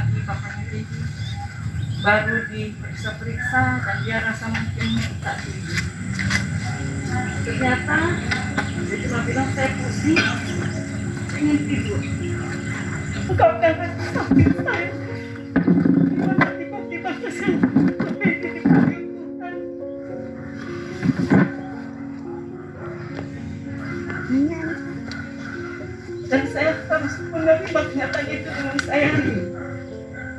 kaki papanya Gigi. Baru diperiksa-periksa dan dia rasa mungkin tak tinggi. Ternyata dia cuma bilang saya pusing, ingin tidur. Engkau kan rasa sakit saya. Dan saya harus menerima kenyataan itu dengan saya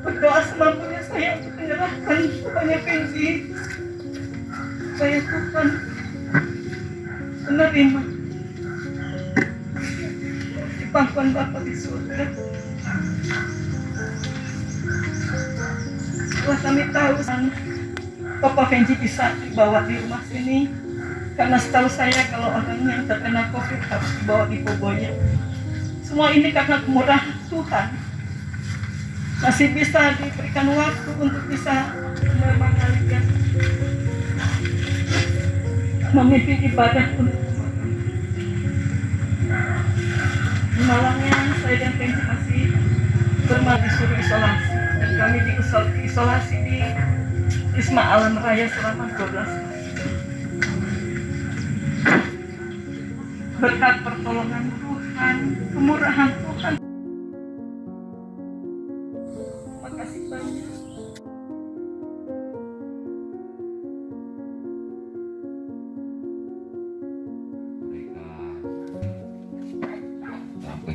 berdoa semampunya saya. Untuk menyerahkan kepada Kenji saya Tuhan menerima di pangkuan Bapa di surga. Setelah kami tahu Papa Kenji bisa dibawa di rumah sini. Karena setahu saya kalau orang yang terkena COVID harus dibawa di Poboya semua ini karena kemurahan Tuhan. Masih bisa diberikan waktu untuk bisa mengembalikan memimpin ibadah untuk malamnya saya dan Kenji masih bermain disuruh isolasi dan kami diisolasi di Wisma Alam Raya selama 12 hari. Berkat pertolongan Tuhan, kemurahan Tuhan.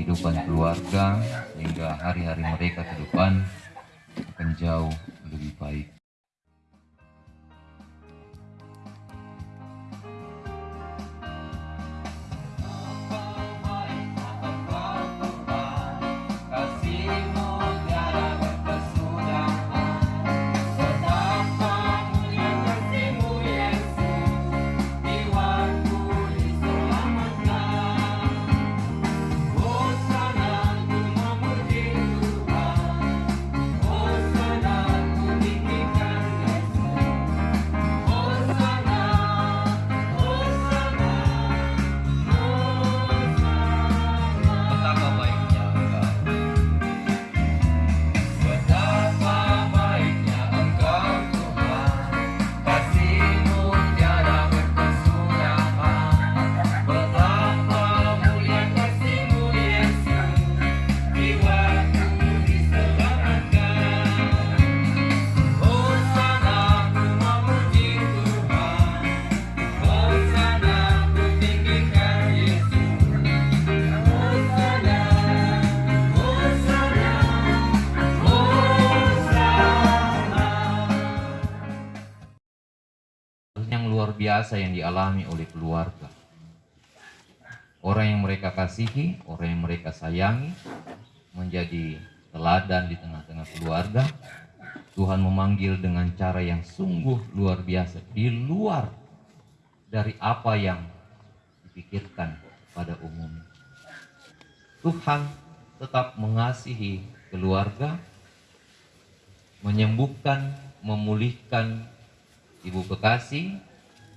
Kehidupan keluarga sehingga hari-hari mereka ke depan akan jauh biasa yang dialami oleh keluarga. Orang yang mereka kasihi, orang yang mereka sayangi, menjadi teladan di tengah-tengah keluarga. Tuhan memanggil dengan cara yang sungguh luar biasa, di luar dari apa yang dipikirkan pada umumnya. Tuhan tetap mengasihi keluarga, menyembuhkan, memulihkan ibu kekasih,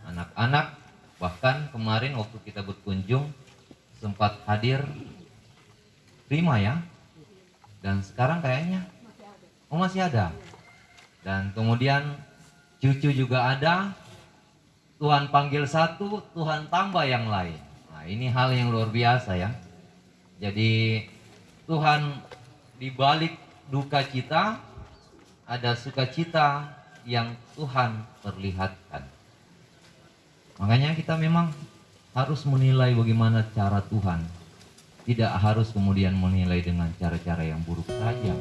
anak-anak, bahkan kemarin waktu kita berkunjung sempat hadir prima ya, dan sekarang kayaknya oh masih ada, dan kemudian cucu juga ada, Tuhan panggil satu, Tuhan tambah yang lain. Nah ini hal yang luar biasa ya. Jadi Tuhan di balik duka cita ada sukacita yang Tuhan perlihatkan. Makanya kita memang harus menilai bagaimana cara Tuhan. Tidak harus kemudian menilai dengan cara-cara yang buruk saja.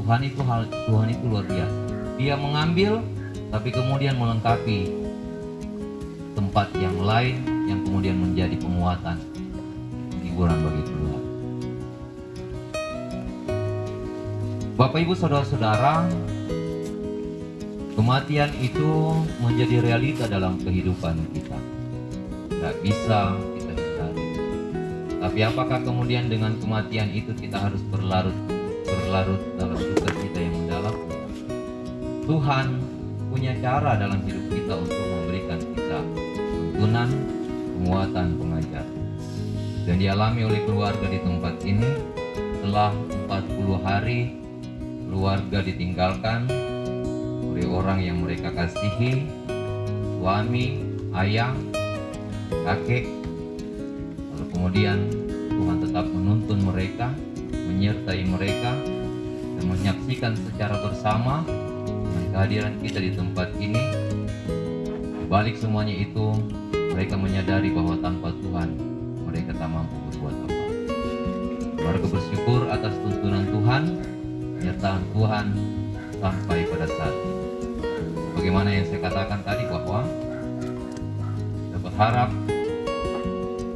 Tuhan itu hal Tuhan itu luar biasa. Dia mengambil tapi kemudian melengkapi tempat yang lain yang kemudian menjadi penguatan hiburan bagi keluarga. Bapak Ibu Saudara-saudara, kematian itu menjadi realita dalam kehidupan kita. Tidak bisa kita hindari. Tapi apakah kemudian dengan kematian itu kita harus berlarut berlarut dalam duka kita yang mendalam? Tuhan punya cara dalam hidup kita untuk memberikan kita tuntunan, penguatan, pengajaran. dan dialami oleh keluarga di tempat ini setelah 40 hari keluarga ditinggalkan oleh orang yang mereka kasihi suami, ayah, kakek. Lalu kemudian Tuhan tetap menuntun mereka menyertai mereka dan menyaksikan secara bersama kehadiran kita di tempat ini. Balik semuanya itu mereka menyadari bahwa tanpa Tuhan mereka tak mampu berbuat apa. Keluarga bersyukur atas tuntunan Tuhan penyertaan Tuhan sampai pada saat ini bagaimana yang saya katakan tadi bahwa kita berharap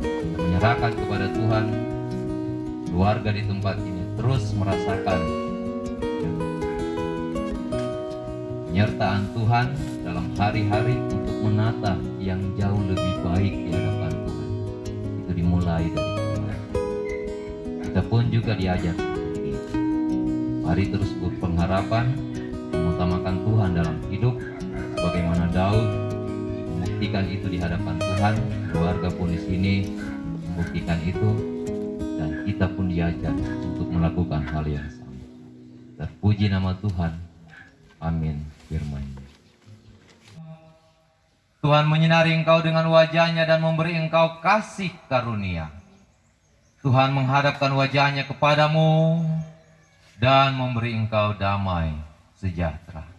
kita menyerahkan kepada Tuhan keluarga di tempat ini terus merasakan penyertaan Tuhan dalam hari-hari untuk menata yang jauh lebih baik di hadapan Tuhan. Itu dimulai dari kita pun juga itu mari terus berpengharapan mengutamakan Tuhan dalam hidup Daud membuktikan itu di hadapan Tuhan keluarga pun di sini membuktikan itu dan kita pun diajar untuk melakukan hal yang sama. Terpuji nama Tuhan. Amin. Firman. Tuhan menyinari engkau dengan wajahnya dan memberi engkau kasih karunia. Tuhan menghadapkan wajahnya kepadamu dan memberi engkau damai sejahtera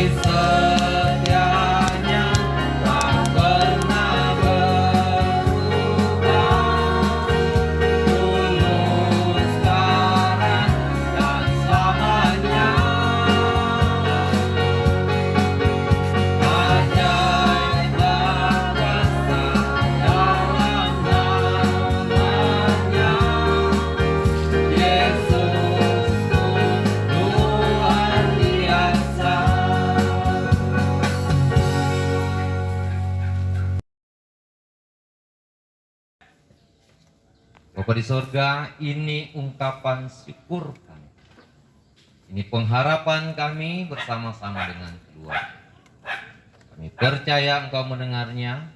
kasih Bapak di sorga, ini ungkapan syukur kami. Ini pengharapan kami bersama-sama dengan keluarga. Kami percaya engkau mendengarnya.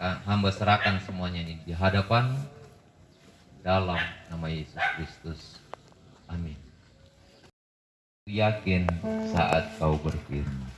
Hamba serahkan semuanya ini di hadapan dalam nama Yesus Kristus. Amin. Yakin saat kau berfirman.